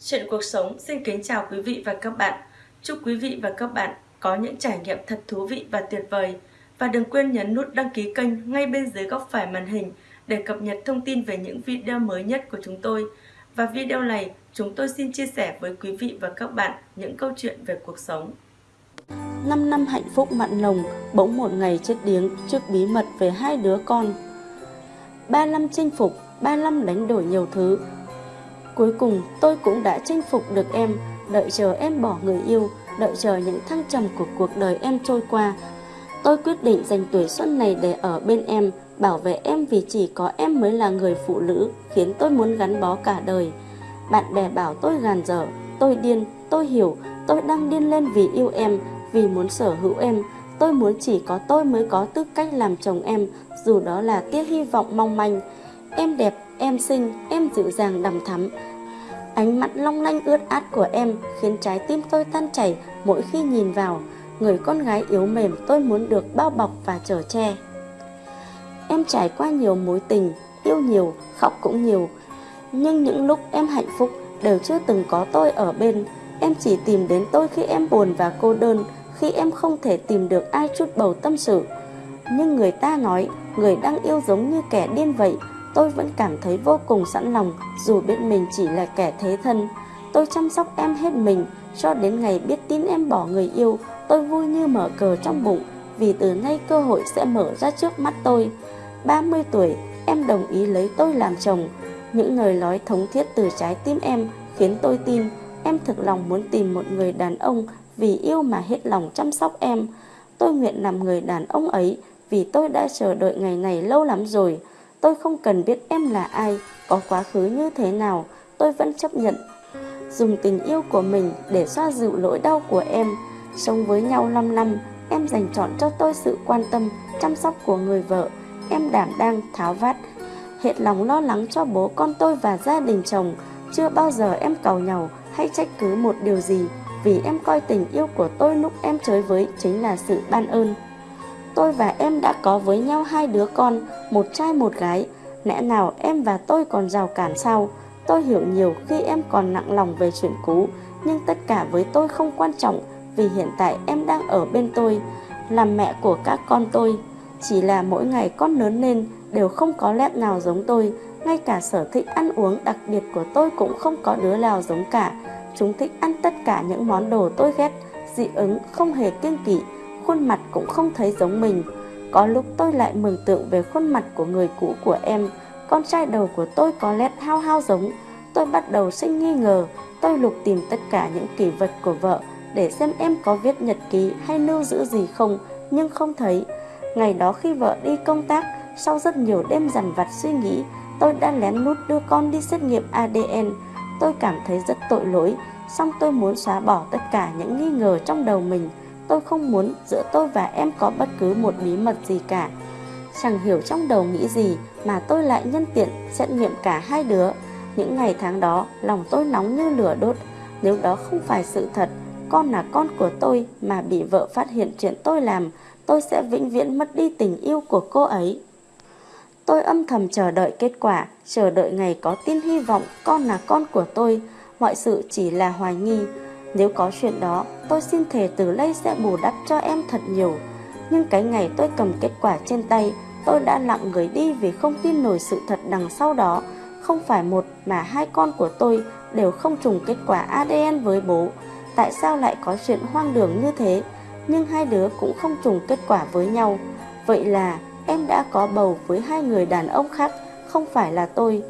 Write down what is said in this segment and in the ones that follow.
Chuyện cuộc sống xin kính chào quý vị và các bạn. Chúc quý vị và các bạn có những trải nghiệm thật thú vị và tuyệt vời. Và đừng quên nhấn nút đăng ký kênh ngay bên dưới góc phải màn hình để cập nhật thông tin về những video mới nhất của chúng tôi. Và video này, chúng tôi xin chia sẻ với quý vị và các bạn những câu chuyện về cuộc sống. 5 năm hạnh phúc mặn nồng, bỗng một ngày chết điếng trước bí mật về hai đứa con. Ba năm chinh phục, ba năm đánh đổi nhiều thứ, Cuối cùng tôi cũng đã chinh phục được em, đợi chờ em bỏ người yêu, đợi chờ những thăng trầm của cuộc đời em trôi qua. Tôi quyết định dành tuổi xuân này để ở bên em, bảo vệ em vì chỉ có em mới là người phụ nữ, khiến tôi muốn gắn bó cả đời. Bạn bè bảo tôi gàn dở, tôi điên, tôi hiểu, tôi đang điên lên vì yêu em, vì muốn sở hữu em. Tôi muốn chỉ có tôi mới có tư cách làm chồng em, dù đó là tia hy vọng mong manh. Em đẹp, em xinh, em dịu dàng đằm thắm. Ánh mắt long lanh ướt át của em khiến trái tim tôi tan chảy mỗi khi nhìn vào. Người con gái yếu mềm tôi muốn được bao bọc và chở che. Em trải qua nhiều mối tình, yêu nhiều, khóc cũng nhiều. Nhưng những lúc em hạnh phúc đều chưa từng có tôi ở bên. Em chỉ tìm đến tôi khi em buồn và cô đơn, khi em không thể tìm được ai chút bầu tâm sự. Nhưng người ta nói, người đang yêu giống như kẻ điên vậy, tôi vẫn cảm thấy vô cùng sẵn lòng dù biết mình chỉ là kẻ thế thân. Tôi chăm sóc em hết mình cho đến ngày biết tin em bỏ người yêu, tôi vui như mở cờ trong bụng vì từ nay cơ hội sẽ mở ra trước mắt tôi. 30 tuổi, em đồng ý lấy tôi làm chồng. Những lời nói thống thiết từ trái tim em khiến tôi tin em thực lòng muốn tìm một người đàn ông vì yêu mà hết lòng chăm sóc em. Tôi nguyện làm người đàn ông ấy vì tôi đã chờ đợi ngày này lâu lắm rồi. Tôi không cần biết em là ai, có quá khứ như thế nào, tôi vẫn chấp nhận. Dùng tình yêu của mình để xoa dịu lỗi đau của em. Sống với nhau 5 năm, em dành chọn cho tôi sự quan tâm, chăm sóc của người vợ. Em đảm đang, tháo vát, hết lòng lo lắng cho bố con tôi và gia đình chồng. Chưa bao giờ em cầu nhau hay trách cứ một điều gì, vì em coi tình yêu của tôi lúc em chơi với chính là sự ban ơn. Tôi và em đã có với nhau hai đứa con, một trai một gái. Lẽ nào em và tôi còn rào cản sao? Tôi hiểu nhiều khi em còn nặng lòng về chuyện cũ, nhưng tất cả với tôi không quan trọng vì hiện tại em đang ở bên tôi, làm mẹ của các con tôi. Chỉ là mỗi ngày con lớn lên đều không có lép nào giống tôi, ngay cả sở thích ăn uống đặc biệt của tôi cũng không có đứa nào giống cả. Chúng thích ăn tất cả những món đồ tôi ghét, dị ứng không hề kiêng kỵ, khuôn mặt cũng không thấy giống mình. Có lúc tôi lại mường tượng về khuôn mặt của người cũ của em, con trai đầu của tôi có lẽ hao hao giống. Tôi bắt đầu sinh nghi ngờ, tôi lục tìm tất cả những kỷ vật của vợ để xem em có viết nhật ký hay lưu giữ gì không, nhưng không thấy. Ngày đó khi vợ đi công tác, sau rất nhiều đêm dằn vặt suy nghĩ, tôi đã lén lút đưa con đi xét nghiệm ADN. Tôi cảm thấy rất tội lỗi, song tôi muốn xóa bỏ tất cả những nghi ngờ trong đầu mình. Tôi không muốn giữa tôi và em có bất cứ một bí mật gì cả. Chẳng hiểu trong đầu nghĩ gì mà tôi lại nhân tiện xét nghiệm cả hai đứa. Những ngày tháng đó, lòng tôi nóng như lửa đốt. Nếu đó không phải sự thật, con là con của tôi mà bị vợ phát hiện chuyện tôi làm, tôi sẽ vĩnh viễn mất đi tình yêu của cô ấy. Tôi âm thầm chờ đợi kết quả, chờ đợi ngày có tin hy vọng con là con của tôi. Mọi sự chỉ là hoài nghi. Nếu có chuyện đó, tôi xin thề từ đây sẽ bù đắp cho em thật nhiều. Nhưng cái ngày tôi cầm kết quả trên tay, tôi đã lặng người đi vì không tin nổi sự thật đằng sau đó. Không phải một mà hai con của tôi đều không trùng kết quả ADN với bố. Tại sao lại có chuyện hoang đường như thế? Nhưng hai đứa cũng không trùng kết quả với nhau. Vậy là em đã có bầu với hai người đàn ông khác, không phải là tôi.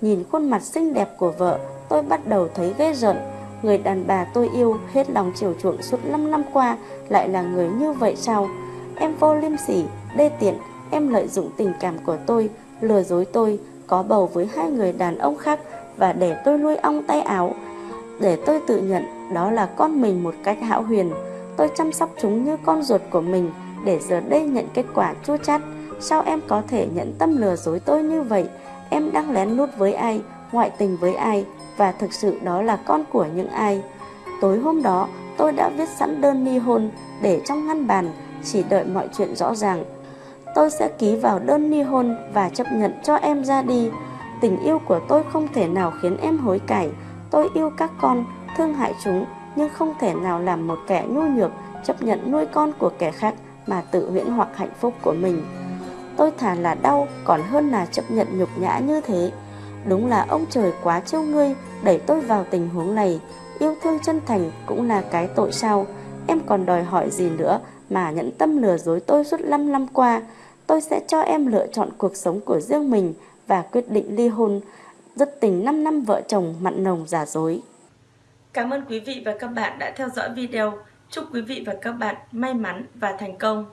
Nhìn khuôn mặt xinh đẹp của vợ, tôi bắt đầu thấy ghê rợn Người đàn bà tôi yêu hết lòng chiều chuộng suốt 5 năm qua lại là người như vậy sao? Em vô liêm sỉ, đê tiện, em lợi dụng tình cảm của tôi, lừa dối tôi, có bầu với hai người đàn ông khác và để tôi nuôi ong tay áo. Để tôi tự nhận đó là con mình một cách hão huyền. Tôi chăm sóc chúng như con ruột của mình để giờ đây nhận kết quả chua chát. Sao em có thể nhận tâm lừa dối tôi như vậy? Em đang lén lút với ai, ngoại tình với ai, và thực sự đó là con của những ai. Tối hôm đó, tôi đã viết sẵn đơn ly hôn để trong ngăn bàn, chỉ đợi mọi chuyện rõ ràng. Tôi sẽ ký vào đơn ly hôn và chấp nhận cho em ra đi. Tình yêu của tôi không thể nào khiến em hối cải. Tôi yêu các con, thương hại chúng, nhưng không thể nào làm một kẻ nhu nhược chấp nhận nuôi con của kẻ khác mà tự huyễn hoặc hạnh phúc của mình. Tôi thà là đau còn hơn là chấp nhận nhục nhã như thế. Đúng là ông trời quá trêu ngươi, đẩy tôi vào tình huống này. Yêu thương chân thành cũng là cái tội sao. Em còn đòi hỏi gì nữa mà nhẫn tâm lừa dối tôi suốt 5 năm qua. Tôi sẽ cho em lựa chọn cuộc sống của riêng mình và quyết định ly hôn. Rất tình 5 năm vợ chồng mặn nồng giả dối. Cảm ơn quý vị và các bạn đã theo dõi video. Chúc quý vị và các bạn may mắn và thành công.